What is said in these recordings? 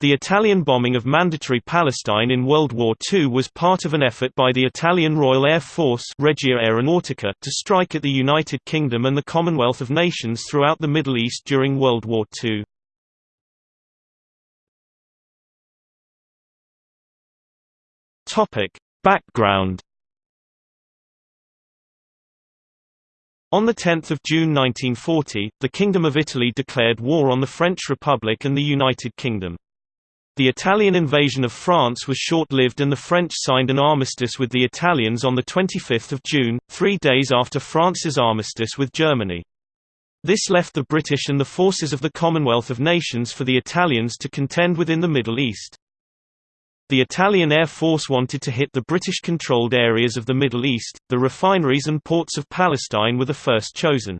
The Italian bombing of Mandatory Palestine in World War II was part of an effort by the Italian Royal Air Force Regia Aeronautica to strike at the United Kingdom and the Commonwealth of Nations throughout the Middle East during World War II. Background On 10 June 1940, the Kingdom of Italy declared war on the French Republic and the United Kingdom. The Italian invasion of France was short-lived and the French signed an armistice with the Italians on 25 June, three days after France's armistice with Germany. This left the British and the forces of the Commonwealth of Nations for the Italians to contend within the Middle East. The Italian Air Force wanted to hit the British-controlled areas of the Middle East, the refineries and ports of Palestine were the first chosen.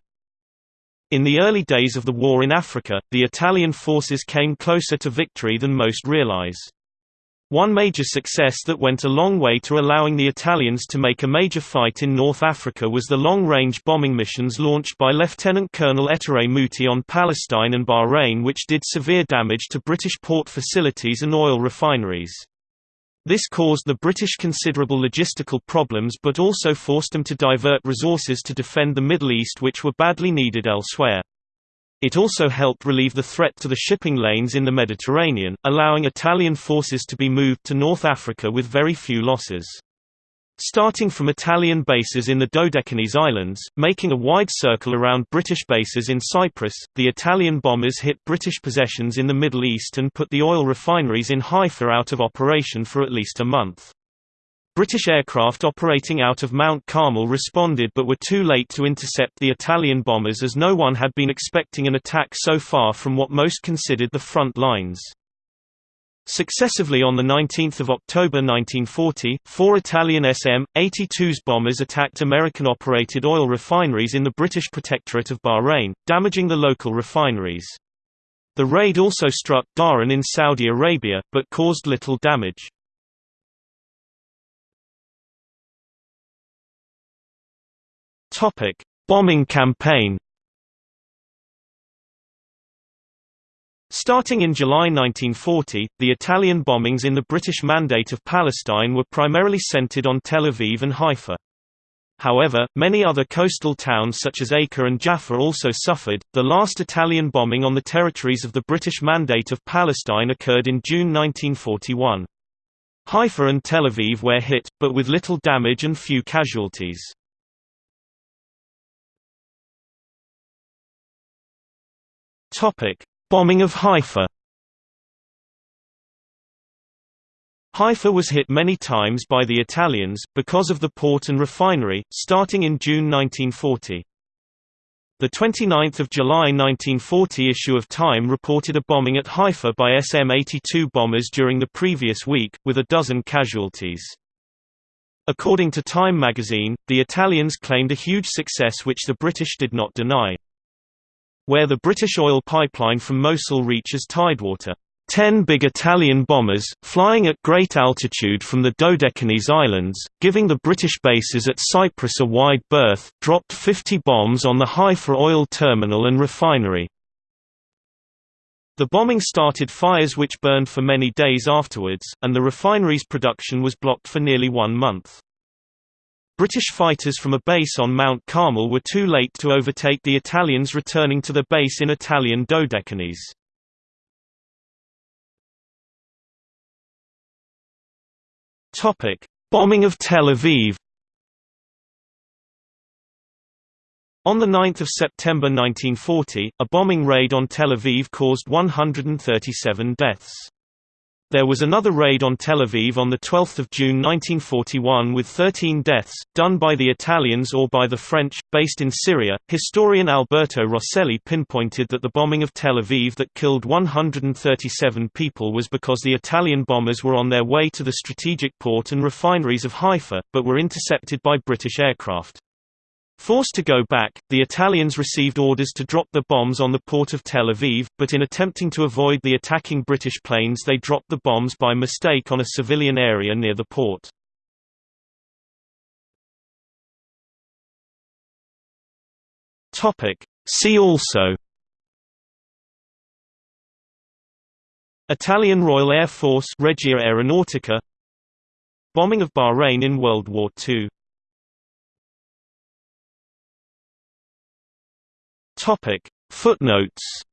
In the early days of the war in Africa, the Italian forces came closer to victory than most realize. One major success that went a long way to allowing the Italians to make a major fight in North Africa was the long-range bombing missions launched by Lieutenant Colonel Ettore Muti on Palestine and Bahrain which did severe damage to British port facilities and oil refineries. This caused the British considerable logistical problems but also forced them to divert resources to defend the Middle East which were badly needed elsewhere. It also helped relieve the threat to the shipping lanes in the Mediterranean, allowing Italian forces to be moved to North Africa with very few losses. Starting from Italian bases in the Dodecanese Islands, making a wide circle around British bases in Cyprus, the Italian bombers hit British possessions in the Middle East and put the oil refineries in Haifa out of operation for at least a month. British aircraft operating out of Mount Carmel responded but were too late to intercept the Italian bombers as no one had been expecting an attack so far from what most considered the front lines. Successively on 19 October 1940, four Italian SM-82s bombers attacked American-operated oil refineries in the British Protectorate of Bahrain, damaging the local refineries. The raid also struck Dhahran in Saudi Arabia, but caused little damage. Bombing campaign Starting in July 1940, the Italian bombings in the British Mandate of Palestine were primarily centered on Tel Aviv and Haifa. However, many other coastal towns such as Acre and Jaffa also suffered. The last Italian bombing on the territories of the British Mandate of Palestine occurred in June 1941. Haifa and Tel Aviv were hit, but with little damage and few casualties. Topic: Bombing of Haifa Haifa was hit many times by the Italians, because of the port and refinery, starting in June 1940. The 29th of July 1940 issue of Time reported a bombing at Haifa by SM-82 bombers during the previous week, with a dozen casualties. According to Time magazine, the Italians claimed a huge success which the British did not deny where the British oil pipeline from Mosul reaches tidewater. Ten big Italian bombers, flying at great altitude from the Dodecanese Islands, giving the British bases at Cyprus a wide berth, dropped 50 bombs on the Haifa oil terminal and refinery. The bombing started fires which burned for many days afterwards, and the refinery's production was blocked for nearly one month. British fighters from a base on Mount Carmel were too late to overtake the Italians returning to the base in Italian Dodecanese. Bombing of Tel Aviv On 9 September 1940, a bombing raid on Tel Aviv caused 137 deaths. There was another raid on Tel Aviv on 12 June 1941 with 13 deaths, done by the Italians or by the French, based in Syria. Historian Alberto Rosselli pinpointed that the bombing of Tel Aviv that killed 137 people was because the Italian bombers were on their way to the strategic port and refineries of Haifa, but were intercepted by British aircraft. Forced to go back, the Italians received orders to drop the bombs on the port of Tel Aviv, but in attempting to avoid the attacking British planes they dropped the bombs by mistake on a civilian area near the port. See also Italian Royal Air Force Regia Aeronautica. Bombing of Bahrain in World War II Topic. Footnotes